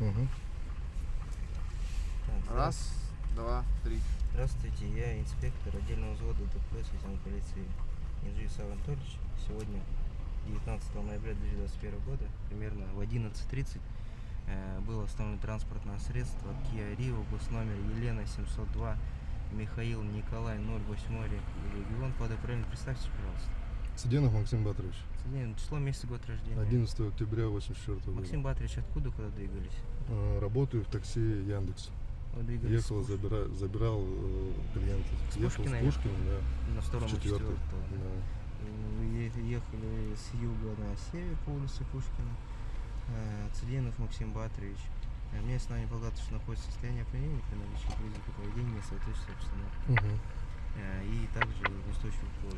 Угу. Так, Раз, два, три. Здравствуйте, я инспектор отдельного взвода ДПС светлячной полиции Инжи Сав Анатольевич. Сегодня, 19 ноября 2021 года, примерно в 11.30 э, было остановлено транспортное средство Kia Rio, гос номер Елена 702, Михаил Николай 08 регион. Под управлением представьте, пожалуйста. Цыденов Максим Батрович. Соединение, Число, месяц, год рождения. 11 октября 84 года. Максим Батович, откуда куда двигались? Э, Работаю в такси Яндекс. Вы двигались Ехал, с забира- забирал э, клиента. С Ехал Пушкина с Пушкина, да. на втором четвертого. Да. Ехали с юга на север по улице Пушкина. Э, Цыденов Максим Батрович. Э, Мне основание полагаться, что находится в состоянии опьянения при наличии признаков поведения, соответствующей обстановке. Мгм. Э, И также неустойчивость позы.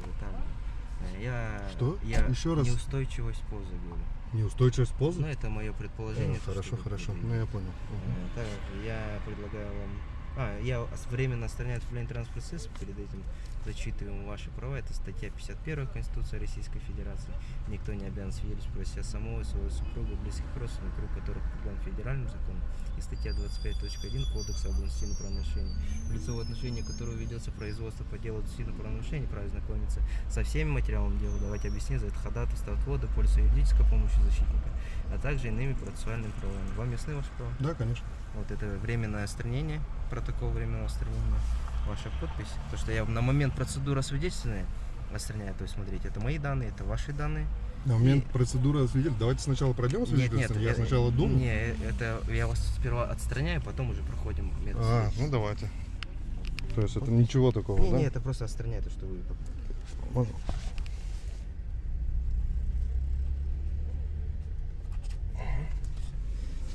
Э, Я, Что? Я Еще раз? Неустойчивость позы говорю. Неустойчивость позы? Ну, это мое предположение. Э, то, хорошо, хорошо. Ну, я понял. Э, Также я предлагаю вам... А, я временно отстраняю от управления транспортного средства, перед этим зачитываем ваши права. Это статья 51 Конституции Российской Федерации. Никто не обязан свидетельствовать себя самого, своего супруга, близких родственников, круг которых определен федеральным законом. И статья 25.1 Кодекса об административном правонарушении. Лицо, в отношении которого ведется производство по делу административного правонарушения, вправе знакомиться со всеми материалами дела, давать объяснения, за это ходатайство отвода, пользу юридической помощи защитника, а также иными процессуальными правами. Вам ясны ваши права? Да, конечно. Вот это временное отстранение, протокол временного отстранения, ваша подпись. То, что я на момент процедуры освидетельствования отстраняю, то есть смотрите, это мои данные, это ваши данные. На момент процедуры свидетель. Давайте сначала пройдем свидетельство. Я э, сначала думаю. Не, это я вас сперва отстраняю, потом уже проходим метод. А, ну давайте. То есть это ничего такого, не, да? не, это просто отстраняю, то, что вы... Можно?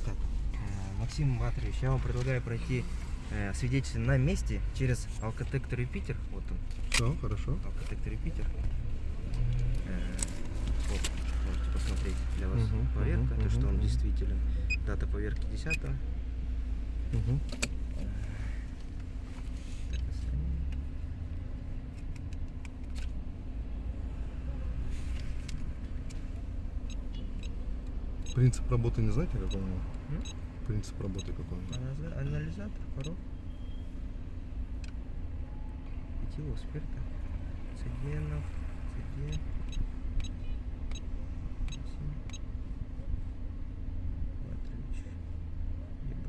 Так, э, Максим Батрович, я вам предлагаю пройти э, свидетельство на месте через Алкотектор Юпитер. Вот он. Все, хорошо. Алкотектор Юпитер. Э, Вот, можете посмотреть для вас Мгм, поверка, мгм, то, что мгм, он мгм. действителен. Дата поверки 10 Так, Принцип работы не знаете, какой у него? Принцип работы какой у него? Анализа- Анализатор, порог. Этилового спирта. Циденов. Циден. Максим. Батрович. ЕБ.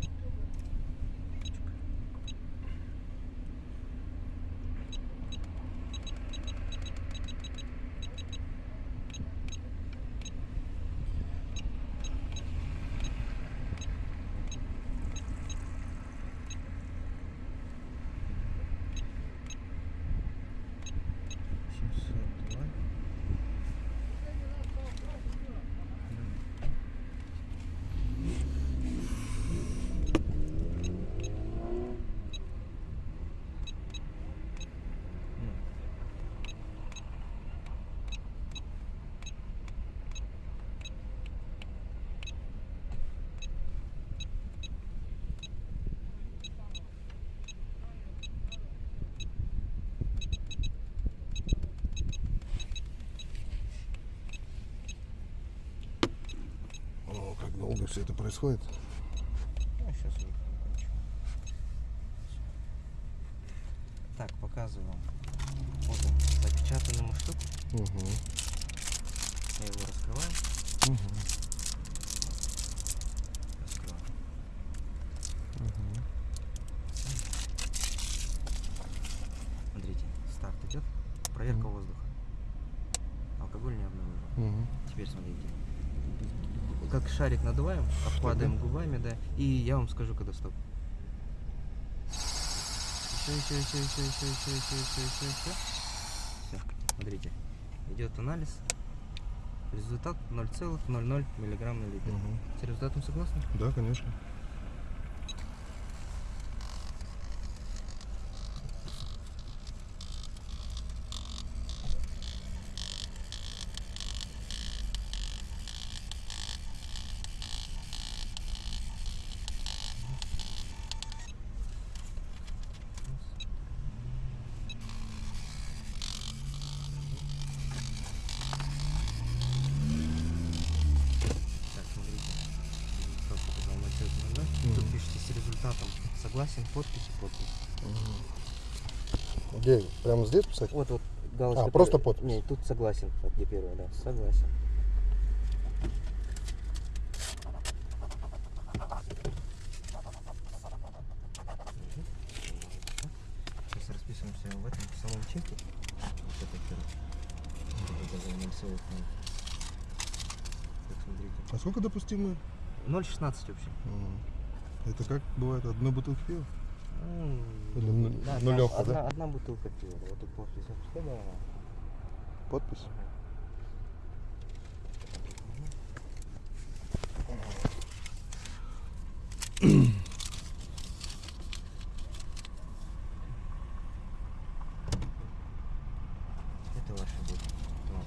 Точка. Семьсот два. Ну. О, как долго все это происходит? Ну, сейчас уже закончу. Так, показываю вам. Вот он, запечатанный муштук. Угу. Я его раскрываю. Угу. Раскрываю. Смотрите, старт идет. Проверка воздуха. Алкоголь не обнаружен. Угу. Теперь смотрите. Как шарик надуваем, обкладываем губами, да. И я вам скажу, когда стоп. Еще, еще, еще, еще, еще, еще, еще, еще, еще, еще. Все. Смотрите. Идет анализ. Результат 0,00 миллиграмм на литр. Угу. С результатом согласны? Да, конечно. Так, смотрите. Результат показал согласен, подпись, подпись. Где? Прямо здесь писать? Вот, вот галочка. А, просто подпись. Нет, тут согласен, вот где первая, да, согласен. Сейчас расписываемся в этом самом чеке. Вот это первое. Так, смотрите. А сколько допустимо? 0,16 вообще. М. Это как бывает? Одна бутылка пива? Или ну- да, нулевка, одна, да? одна бутылка пива. Вот тут подпись. Подпись? Это ваше будет. Вот.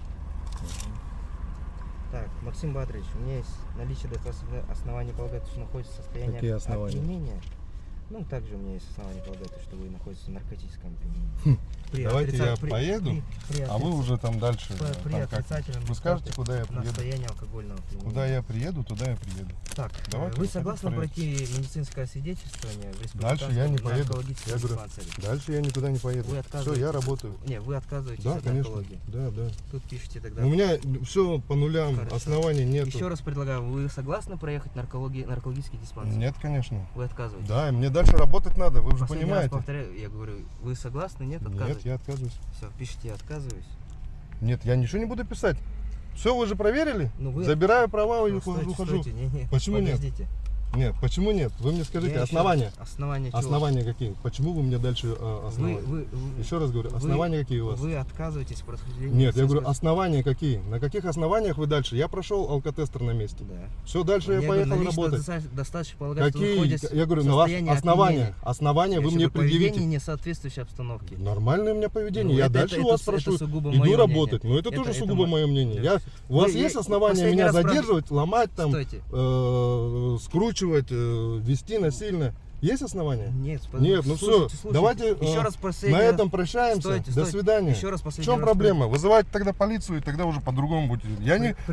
Так, Максим Батрович, у меня есть наличие достаточно оснований полагать, что находится в состоянии Какие основания? опьянения. Ну, также у меня есть основания полагать, что вы находитесь в наркотическом опьянении. При Хм. Давайте отрица- я при- поеду, при- при А вы уже там дальше. при- там как. Вы скажете, куда я приеду? Алкогольного опьянения. Куда я приеду, туда я приеду. Так, Давайте вы согласны пройти медицинское свидетельствование в Дальше я не поеду. Я говорю? Дальше я никуда не поеду. Все, я работаю. Не, вы отказываетесь Да, от конечно. наркологии. Да, да. Тут пишите тогда. У меня все по нулям, Хорошо. оснований нет. Еще раз предлагаю, вы согласны проехать наркологи... наркологический диспансер? Нет, конечно. Вы отказываетесь? Да, мне дальше работать надо, вы уже Последний раз понимаете. повторяю, я говорю, вы согласны? Нет, Нет, отказываетесь? я отказываюсь. Все, пишите, я отказываюсь. Нет, я ничего не буду писать. Все, вы же проверили? Ну, вы- Забираю права и Ну, ухожу. стойте, ухожу. стойте, не, не, Почему нет? подождите. Нет, почему нет? Вы мне скажите, основания. раз- Основания чего? Основания какие? Почему вы мне дальше э, Вы, основания? вы, вы, Еще раз говорю, вы- основания какие у вас? Вы отказываетесь по расхождению Нет, я говорю, основания какие? На каких основаниях вы дальше? Я прошел алкотестер на месте. Да. Все, дальше я, Я говорю, поехал наличие работать. доста- Достаточно полагать, что вы Какие? находитесь Я говорю, в на вас основания. Основания вы мне предъявите. не соответствующей обстановке. Нормальное у меня поведение. Ну, я это- дальше это- у вас это прошу. сугубо Иду мое работать. Но это, Это- тоже это сугубо мо- мое мнение. Я, у вас Вы- есть основания меня задерживать, ломать, там, э, скручивать, э, вести насильно? Есть основания? Нет, Нет, ну всё, давайте, Еще э, раз последний На этом прощаемся. Стойте, До стойте. свидания. Еще раз В последний чем раз проблема? Вызывать тогда полицию, и тогда уже по-другому будет. Я не,